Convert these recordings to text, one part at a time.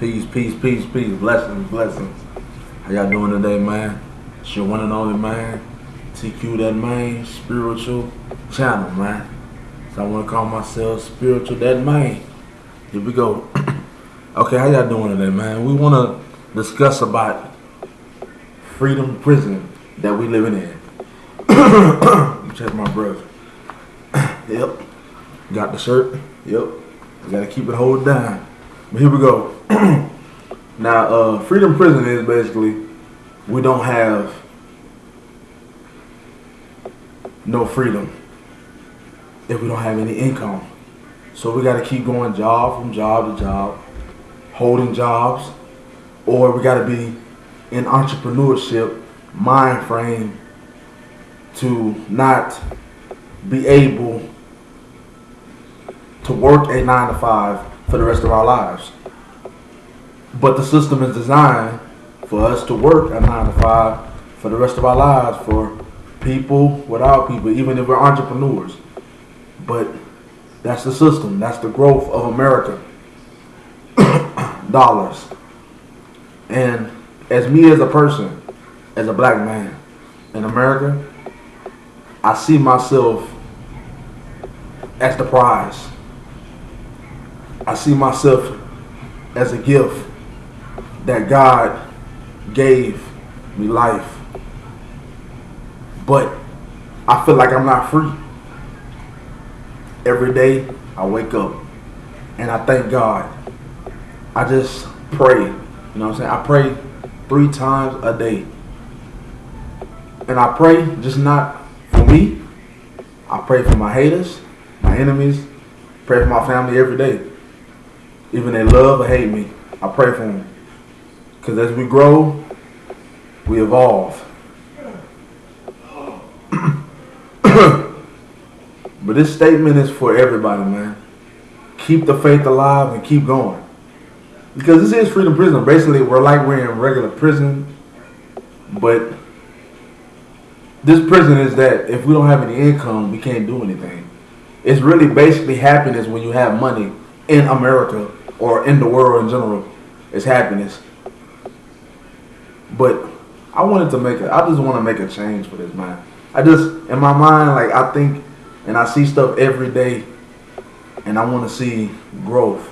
Peace, peace, peace, peace. Blessings, blessings. How y'all doing today, man? It's your one and only man. TQ that man, spiritual channel, man. So I want to call myself spiritual that man. Here we go. okay, how y'all doing today, man? We want to discuss about freedom prison that we living in. Check my breath. yep. Got the shirt. Yep. got to keep it hold down. But here we go. now, uh, freedom prison is basically we don't have no freedom if we don't have any income. So we got to keep going job from job to job, holding jobs, or we got to be in entrepreneurship mind frame to not be able to work a nine to five for the rest of our lives. But the system is designed for us to work a nine to five for the rest of our lives for people without people, even if we're entrepreneurs. But that's the system. That's the growth of America. Dollars. And as me as a person, as a black man in America, I see myself as the prize. I see myself as a gift that God gave me life. But I feel like I'm not free. Every day I wake up and I thank God. I just pray. You know what I'm saying? I pray three times a day. And I pray just not for me. I pray for my haters, my enemies, pray for my family every day. Even they love or hate me, I pray for them. Because as we grow, we evolve. but this statement is for everybody, man. Keep the faith alive and keep going. Because this is freedom prison. Basically, we're like we're in regular prison, but this prison is that if we don't have any income, we can't do anything. It's really basically happiness when you have money in America or in the world in general. is happiness. But I wanted to make it. I just want to make a change for this man. I just in my mind, like I think, and I see stuff every day, and I want to see growth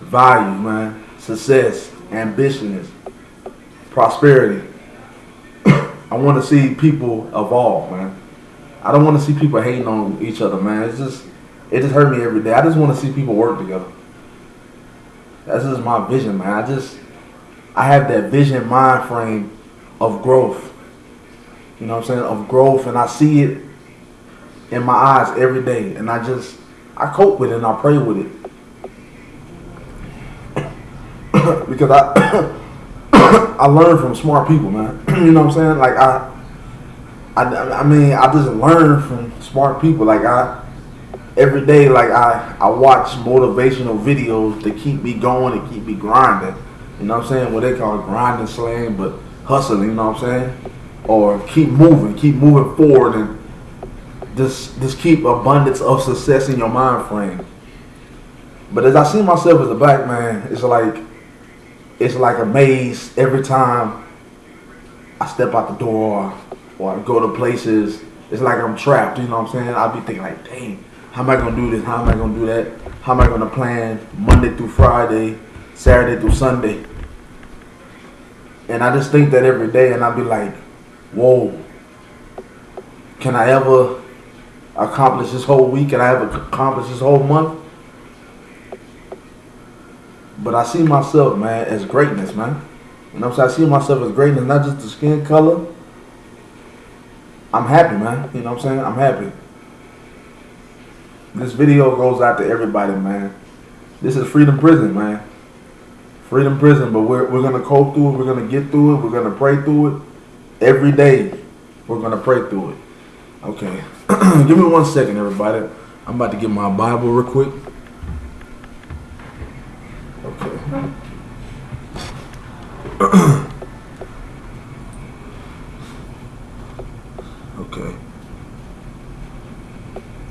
value, man, success, ambition, prosperity. I want to see people evolve, man. I don't want to see people hating on each other, man. It's just, it just hurt me every day. I just want to see people work together. That's just my vision, man. I just, I have that vision mind frame of growth. You know what I'm saying? Of growth, and I see it in my eyes every day, and I just, I cope with it and I pray with it. because I I learn from smart people, man. you know what I'm saying? Like I, I, I mean, I just learn from smart people. Like I, every day, like I, I watch motivational videos to keep me going and keep me grinding. You know what I'm saying? What they call grinding slang, but hustling. You know what I'm saying? Or keep moving, keep moving forward, and just just keep abundance of success in your mind frame. But as I see myself as a black man, it's like it's like a maze every time I step out the door or I go to places. It's like I'm trapped, you know what I'm saying? I'll be thinking like, dang, how am I gonna do this? How am I gonna do that? How am I gonna plan Monday through Friday, Saturday through Sunday? And I just think that every day and I'll be like, whoa, can I ever accomplish this whole week? Can I ever accomplish this whole month? But I see myself, man, as greatness, man. You know what I'm saying? I see myself as greatness, not just the skin color. I'm happy, man. You know what I'm saying? I'm happy. This video goes out to everybody, man. This is Freedom Prison, man. Freedom Prison, but we're, we're going to cope through it. We're going to get through it. We're going to pray through it. Every day, we're going to pray through it. Okay. Give me one second, everybody. I'm about to get my Bible real quick. okay.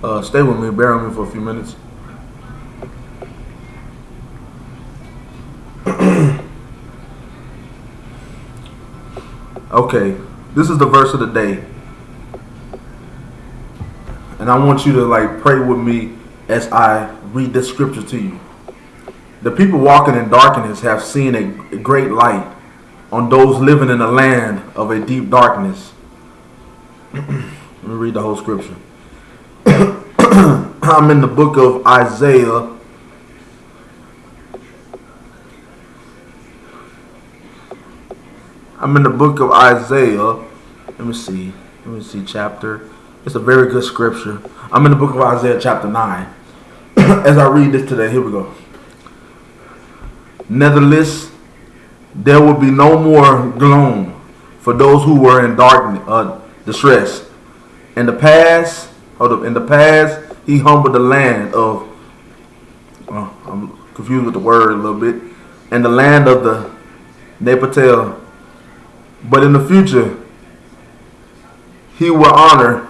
Uh, stay with me. Bear with me for a few minutes. okay, this is the verse of the day. And I want you to like pray with me as I read this scripture to you. The people walking in darkness have seen a great light on those living in a land of a deep darkness. Let me read the whole scripture. I'm in the book of Isaiah. I'm in the book of Isaiah. Let me see. Let me see chapter. It's a very good scripture. I'm in the book of Isaiah chapter 9. As I read this today, here we go. Nevertheless, there will be no more gloom for those who were in darkness, uh, distress. In the past, hold up, in the past, he humbled the land of, uh, I'm confused with the word a little bit, and the land of the Nepatel. But in the future, he will honor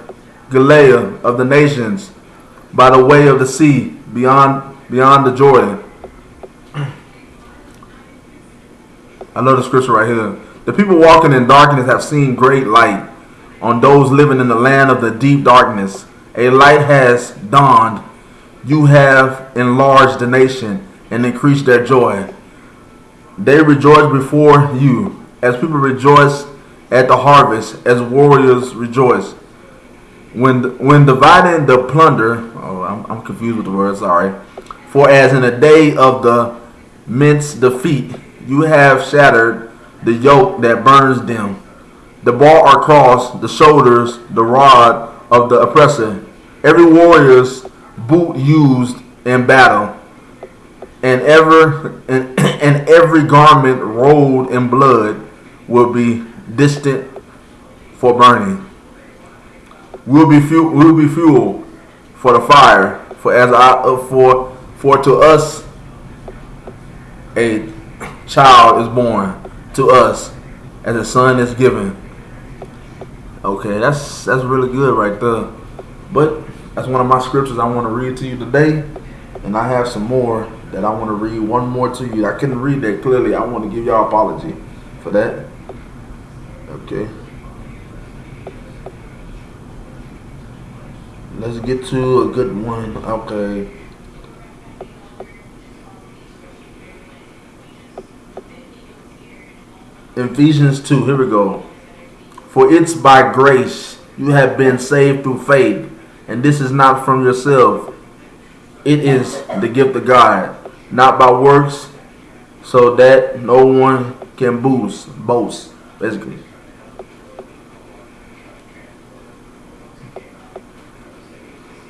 Gilead of the nations by the way of the sea beyond beyond the Jordan. I love the scripture right here. The people walking in darkness have seen great light. On those living in the land of the deep darkness, a light has dawned. You have enlarged the nation and increased their joy. They rejoice before you, as people rejoice at the harvest, as warriors rejoice. When when dividing the plunder, oh, I'm, I'm confused with the word. Sorry. For as in the day of the mince defeat, you have shattered the yoke that burns them. The bar across the shoulders, the rod of the oppressor. Every warrior's boot used in battle, and ever and, and every garment rolled in blood will be distant for burning. Will be fuel, will be fuel for the fire. For as I uh, for for to us a child is born to us as a son is given. Okay, that's that's really good right there. But that's one of my scriptures I want to read to you today. And I have some more that I want to read one more to you. I couldn't read that clearly. I want to give y'all apology for that. Okay. Let's get to a good one. Okay. Ephesians 2, here we go. For it's by grace you have been saved through faith, and this is not from yourself. It is the gift of God, not by works, so that no one can boost, boast, basically.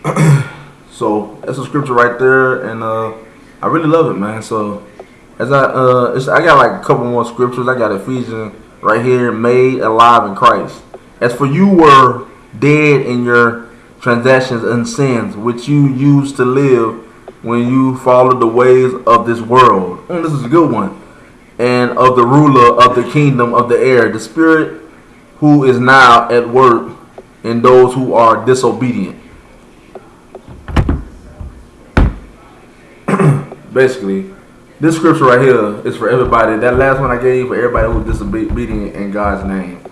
so that's a scripture right there, and uh, I really love it, man. So as I uh, I got like a couple more scriptures. I got Ephesians right here, made alive in Christ. As for you were dead in your transactions and sins, which you used to live when you followed the ways of this world. Mm, this is a good one. And of the ruler of the kingdom of the air, the spirit who is now at work in those who are disobedient. Basically, this scripture right here is for everybody. That last one I gave for everybody who's disobedient in God's name.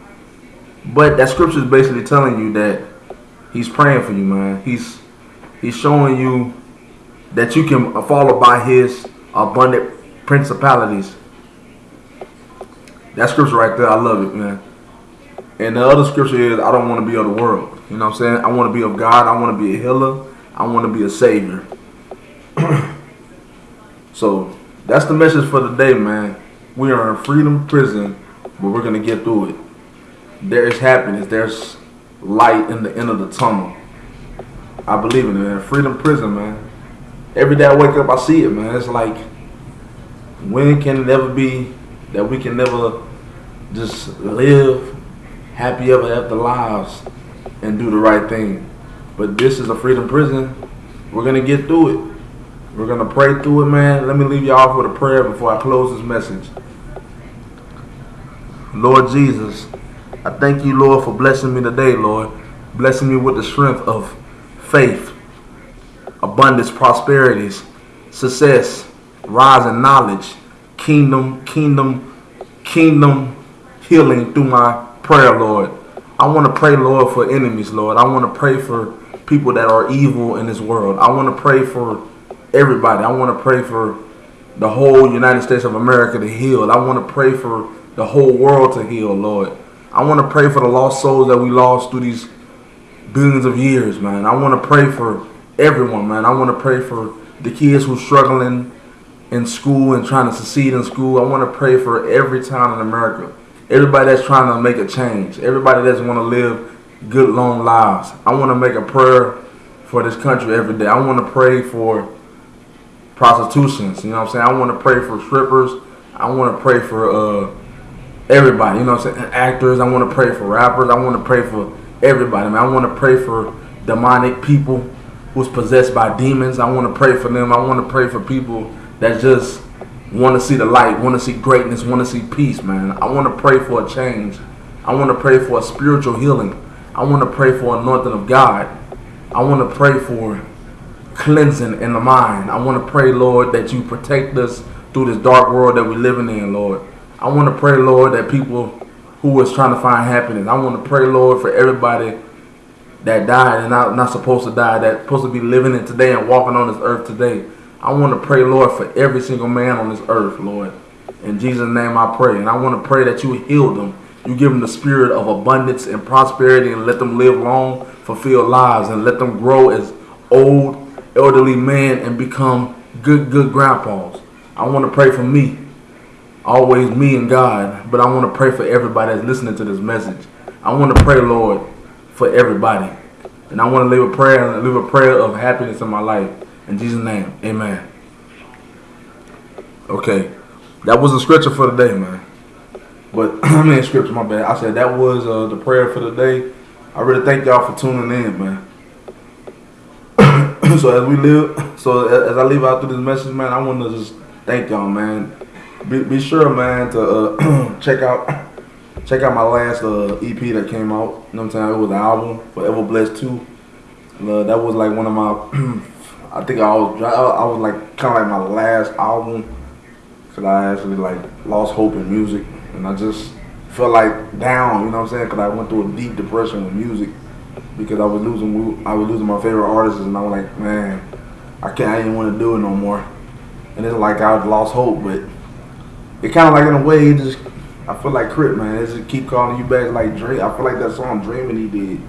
But that scripture is basically telling you that He's praying for you, man. He's He's showing you that you can follow by His abundant principalities. That scripture right there, I love it, man. And the other scripture is, I don't want to be of the world. You know what I'm saying? I want to be of God. I want to be a healer. I want to be a savior. so that's the message for the day, man. We are in freedom prison, but we're gonna get through it. There is happiness. There's light in the end of the tunnel. I believe in it, man. Freedom prison, man. Every day I wake up, I see it, man. It's like, when can it ever be that we can never just live happy ever after lives and do the right thing? But this is a freedom prison. We're gonna get through it. We're going to pray through it, man. Let me leave you off with a prayer before I close this message. Lord Jesus, I thank you, Lord, for blessing me today, Lord. Blessing me with the strength of faith, abundance, prosperities, success, rise in knowledge, kingdom, kingdom, kingdom healing through my prayer, Lord. I want to pray, Lord, for enemies, Lord. I want to pray for people that are evil in this world. I want to pray for everybody. I want to pray for the whole United States of America to heal. I want to pray for the whole world to heal, Lord. I want to pray for the lost souls that we lost through these billions of years, man. I want to pray for everyone, man. I want to pray for the kids who's struggling in school and trying to succeed in school. I want to pray for every town in America. Everybody that's trying to make a change. Everybody that's want to live good, long lives. I want to make a prayer for this country every day. I want to pray for prostitutions. You know what I'm saying? I want to pray for strippers. I want to pray for uh, everybody. You know what I'm saying? Actors. I want to pray for rappers. I want to pray for everybody. Man, I want to pray for demonic people who's possessed by demons. I want to pray for them. I want to pray for people that just want to see the light, want to see greatness, want to see peace, man. I want to pray for a change. I want to pray for a spiritual healing. I want to pray for anointing of God. I want to pray for cleansing in the mind. I want to pray, Lord, that you protect us through this dark world that we're living in, Lord. I want to pray, Lord, that people who is trying to find happiness. I want to pray, Lord, for everybody that died and not, not supposed to die, that's supposed to be living in today and walking on this earth today. I want to pray, Lord, for every single man on this earth, Lord. In Jesus' name I pray. And I want to pray that you heal them. You give them the spirit of abundance and prosperity and let them live long, fulfilled lives and let them grow as old, elderly men and become good, good grandpas. I want to pray for me always me and God, but I want to pray for everybody that's listening to this message. I want to pray, Lord, for everybody. And I want to live a prayer and live a prayer of happiness in my life. In Jesus' name, amen. Okay, that was the scripture for the day, man. But I mean, scripture, my bad. I said that was uh, the prayer for the day. I really thank y'all for tuning in, man. so as we live, so as I leave out through this message, man, I want to just thank y'all, man be, be sure, man, to uh, check out check out my last uh, EP that came out. You know what I'm saying? It was an album, Forever Blessed 2. Uh, that was like one of my, I think I was, I was like kind of like my last album. Cause I actually like lost hope in music. And I just felt like down, you know what I'm saying? Cause I went through a deep depression with music. Because I was losing, I was losing my favorite artists and I was like, man, I can't, I didn't want to do it no more. And it's like I lost hope, but it kind of like in a way, it just I feel like Crit man. It just keep calling you back like Dream. I feel like that song Dreaming he did.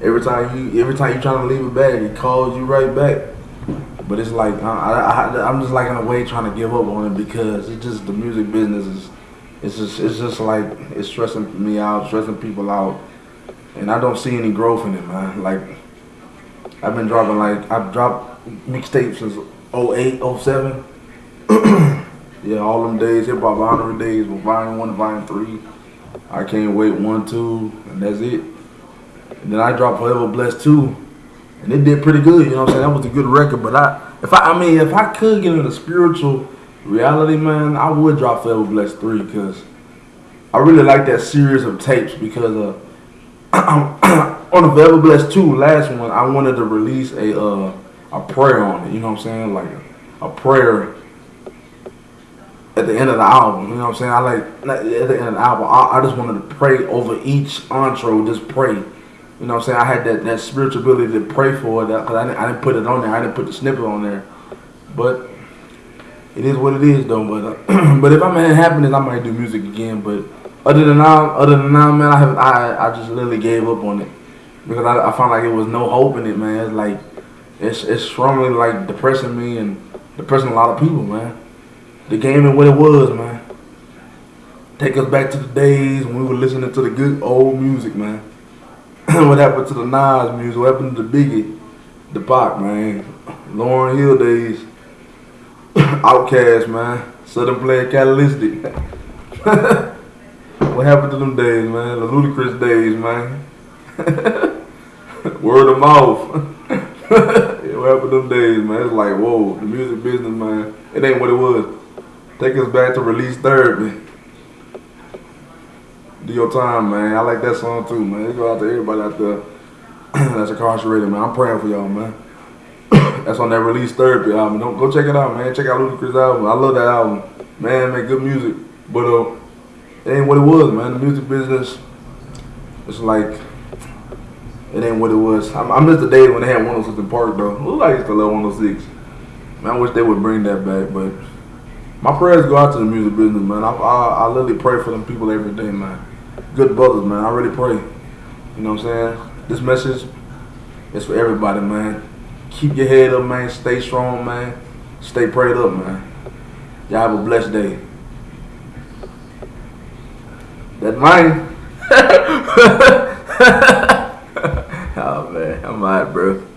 Every time you every time you trying to leave it back, it calls you right back. But it's like I, I, am just like in a way trying to give up on it because it's just the music business is it's just it's just like it's stressing me out, stressing people out, and I don't see any growth in it, man. Like I've been dropping like I've dropped mixtapes since 08, 07. Yeah, all them days, hip hop 100 days with volume one, volume three. I can't wait one, two, and that's it. And then I dropped Forever Blessed two, and it did pretty good. You know what I'm saying? That was a good record. But I, if I, I mean, if I could get into spiritual reality, man, I would drop Forever Blessed three because I really like that series of tapes because uh, on the Forever Blessed two, last one, I wanted to release a uh, a prayer on it. You know what I'm saying? Like a, a prayer at the end of the album. You know what I'm saying? I like at the end of the album. I, I just wanted to pray over each intro. Just pray. You know what I'm saying? I had that, that spiritual ability to pray for that because I didn't, I didn't put it on there. I didn't put the snippet on there. But it is what it is, though. But uh, but if I'm in happiness, I might do music again. But other than now, other than now, man, I have I I just literally gave up on it because I, I found like it was no hope in it, man. It's like it's it's strongly like depressing me and depressing a lot of people, man the game and what it was, man. Take us back to the days when we were listening to the good old music, man. what happened to the Nas music? What happened to the Biggie, the Pac, man? Lauryn Hill days. Outkast, man. Southern Player Catalytic. what happened to them days, man? The Ludacris days, man. Word of mouth. what happened to them days, man? It's like, whoa, the music business, man. It ain't what it was. Take us back to release therapy. Do your time, man. I like that song too, man. It go out to everybody out there that's incarcerated, man. I'm praying for y'all, man. that's on that release therapy album. Don't go check it out, man. Check out Ludacris album. I love that album. man, make good music. But uh, it ain't what it was, man. The music business, it's like it ain't what it was. I, I miss the days when they had 106 & Park though. Like it's the love 106. Man, I wish they would bring that back, but my prayers go out to the music business, man. I, I, I literally pray for them people every day, man. Good brothers, man. I really pray. You know what I'm saying? This message is for everybody, man. Keep your head up, man. Stay strong, man. Stay prayed up, man. Y'all have a blessed day. That mine. oh man, I'm alright, bro.